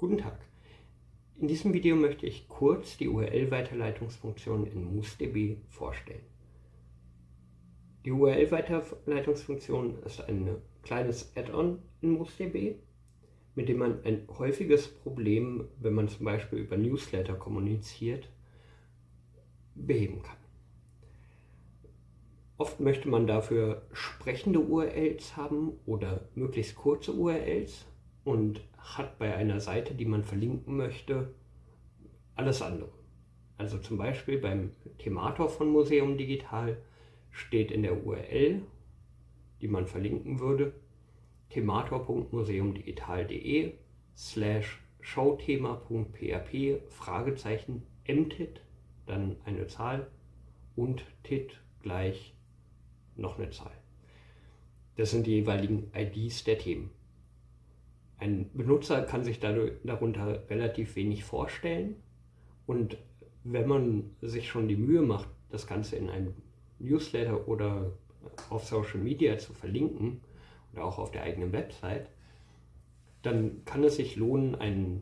Guten Tag. In diesem Video möchte ich kurz die URL-Weiterleitungsfunktion in MouseDB vorstellen. Die URL-Weiterleitungsfunktion ist ein kleines Add-on in MouseDB, mit dem man ein häufiges Problem, wenn man zum Beispiel über Newsletter kommuniziert, beheben kann. Oft möchte man dafür sprechende URLs haben oder möglichst kurze URLs und hat bei einer Seite, die man verlinken möchte, alles andere. Also zum Beispiel beim Themator von Museum Digital steht in der URL, die man verlinken würde, themator.museumdigital.de slash showthema.php Fragezeichen mtit, dann eine Zahl und tit gleich noch eine Zahl. Das sind die jeweiligen IDs der Themen. Ein Benutzer kann sich darunter relativ wenig vorstellen und wenn man sich schon die Mühe macht, das Ganze in einem Newsletter oder auf Social Media zu verlinken oder auch auf der eigenen Website, dann kann es sich lohnen, ein,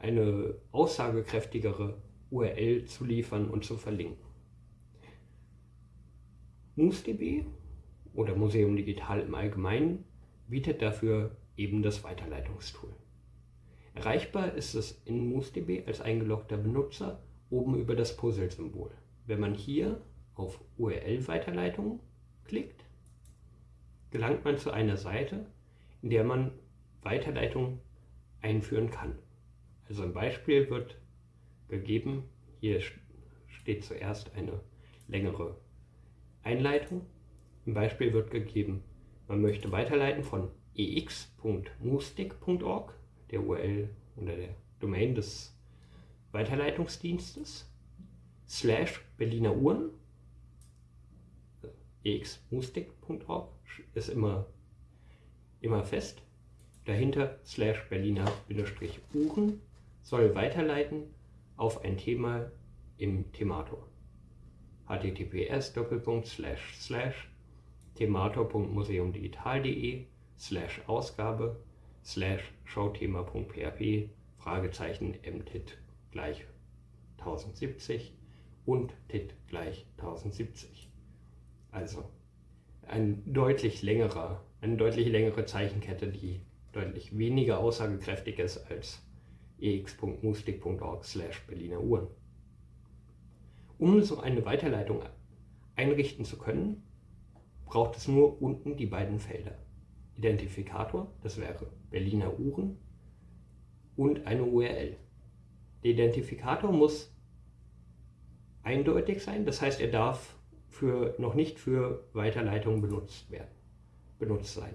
eine aussagekräftigere URL zu liefern und zu verlinken. MouseDB oder Museum Digital im Allgemeinen bietet dafür eben das Weiterleitungstool. Erreichbar ist es in MouseDB als eingeloggter Benutzer oben über das Puzzle-Symbol. Wenn man hier auf URL-Weiterleitung klickt, gelangt man zu einer Seite, in der man Weiterleitung einführen kann. Also ein Beispiel wird gegeben, hier steht zuerst eine längere Einleitung. Im Beispiel wird gegeben, man möchte weiterleiten von ex.moostic.org, der URL oder der Domain des Weiterleitungsdienstes, slash Berliner Uhren, exmoostic.org ist immer, immer fest, dahinter slash Berliner Uhren soll weiterleiten auf ein Thema im Themator. https themator.museumdigital.de slash Ausgabe slash showthema.php Fragezeichen mtit gleich 1070 und tit gleich 1070. Also ein deutlich längerer, eine deutlich längere Zeichenkette, die deutlich weniger aussagekräftig ist als ex.mustik.org slash Berliner Uhren. Um so eine Weiterleitung einrichten zu können, braucht es nur unten die beiden Felder. Identifikator, das wäre Berliner Uhren, und eine URL. Der Identifikator muss eindeutig sein, das heißt, er darf für, noch nicht für Weiterleitungen benutzt werden, benutzt sein.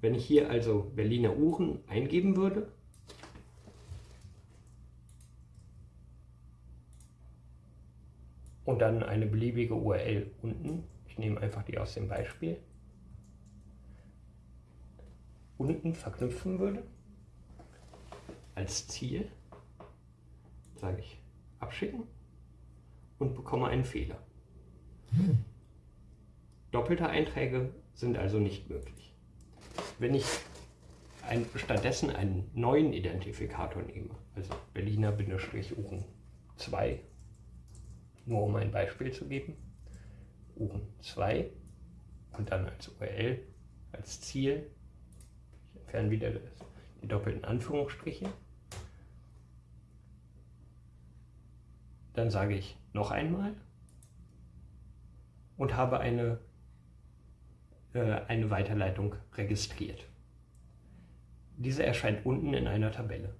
Wenn ich hier also Berliner Uhren eingeben würde, und dann eine beliebige URL unten, ich nehme einfach die aus dem Beispiel, unten verknüpfen würde, als Ziel, sage ich abschicken und bekomme einen Fehler. Doppelte Einträge sind also nicht möglich. Wenn ich ein, stattdessen einen neuen Identifikator nehme, also Berliner-Uhren 2, nur um ein Beispiel zu geben, Uhren 2 und dann als URL, als Ziel entfernen wieder die doppelten Anführungsstriche. Dann sage ich noch einmal und habe eine, äh, eine Weiterleitung registriert. Diese erscheint unten in einer Tabelle.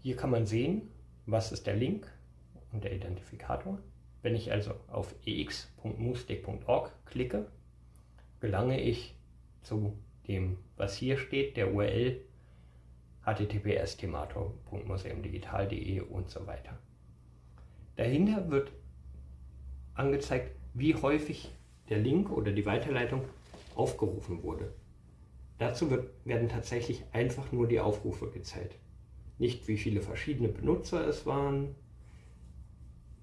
Hier kann man sehen, was ist der Link und der Identifikator. Wenn ich also auf ex.moostic.org klicke, gelange ich zu dem, was hier steht, der URL https themator.museumdigital.de und so weiter. Dahinter wird angezeigt, wie häufig der Link oder die Weiterleitung aufgerufen wurde. Dazu wird, werden tatsächlich einfach nur die Aufrufe gezählt. Nicht wie viele verschiedene Benutzer es waren,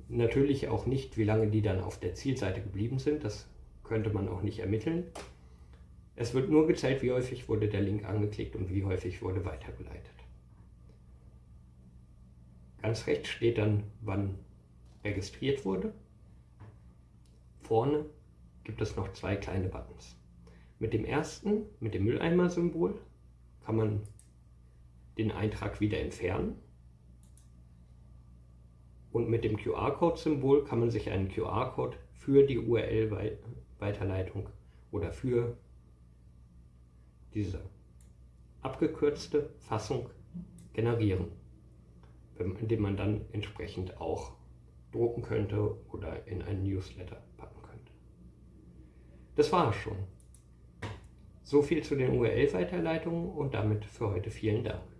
natürlich auch nicht, wie lange die dann auf der Zielseite geblieben sind, das könnte man auch nicht ermitteln. Es wird nur gezählt, wie häufig wurde der Link angeklickt und wie häufig wurde weitergeleitet. Ganz rechts steht dann, wann registriert wurde. Vorne gibt es noch zwei kleine Buttons. Mit dem ersten, mit dem Mülleimer-Symbol, kann man den Eintrag wieder entfernen. Und mit dem QR-Code-Symbol kann man sich einen QR-Code für die URL-Weiterleitung oder für diese abgekürzte Fassung generieren, indem man dann entsprechend auch drucken könnte oder in einen Newsletter packen könnte. Das war es schon. So viel zu den URL-Weiterleitungen und damit für heute vielen Dank.